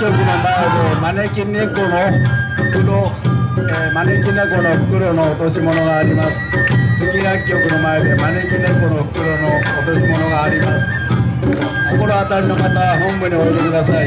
局の前で招き猫の袋、えー、招き猫の袋の落とし物があります。杉薬局の前で招き猫の袋の落とし物があります。心当たりの方は本部においでください。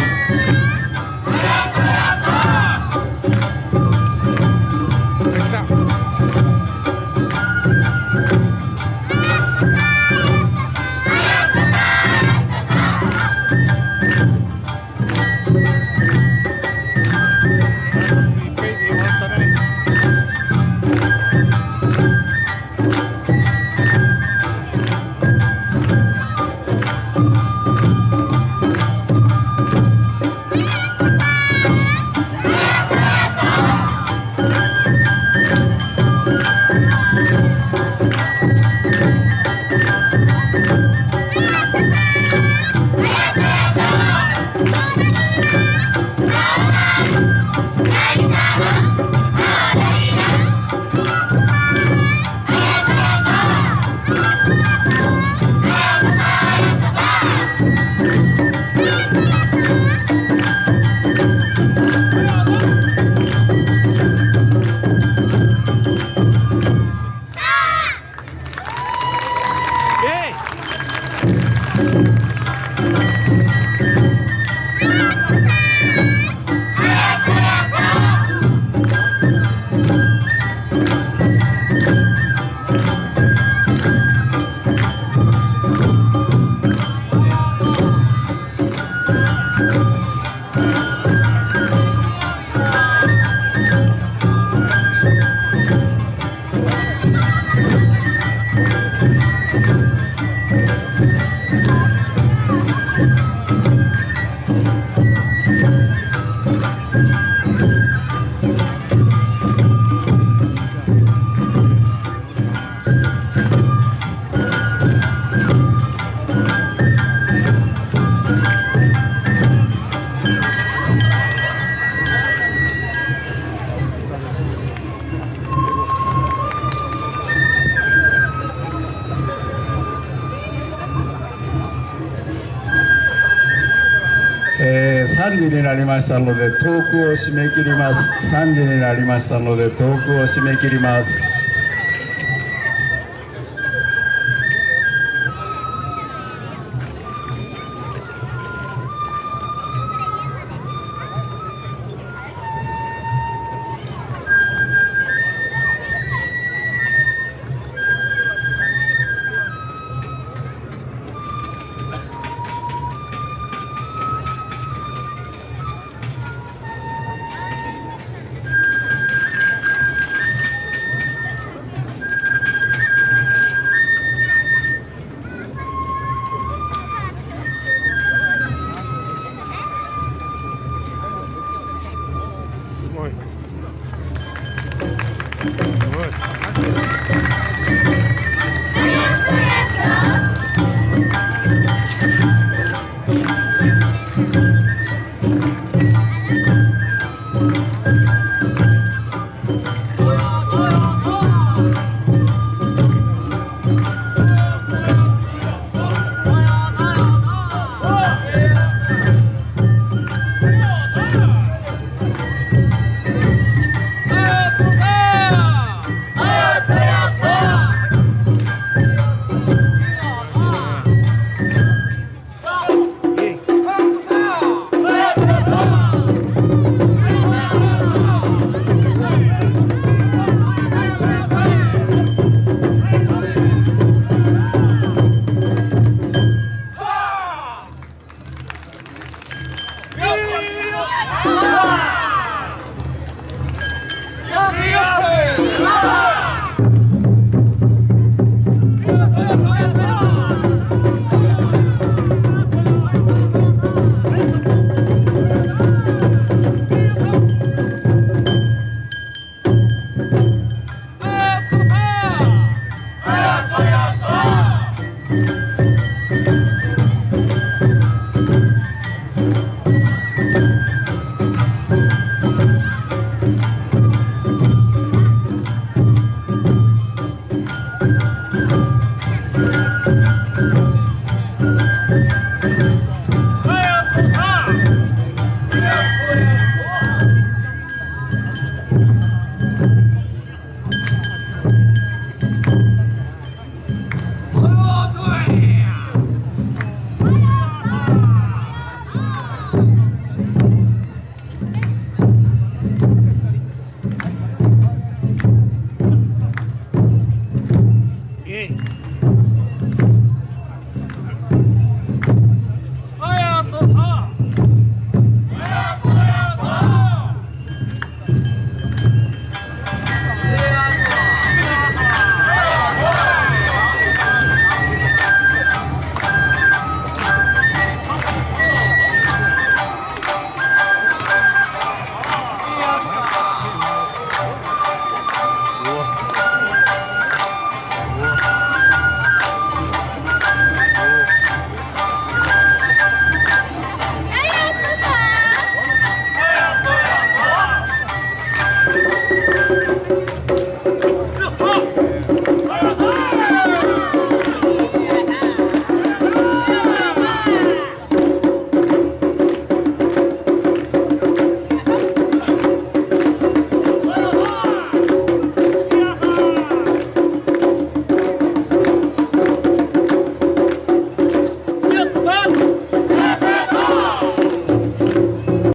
えー、3時になりましたのでトークを締め切ります。3時になりましたのでトークを締め切ります。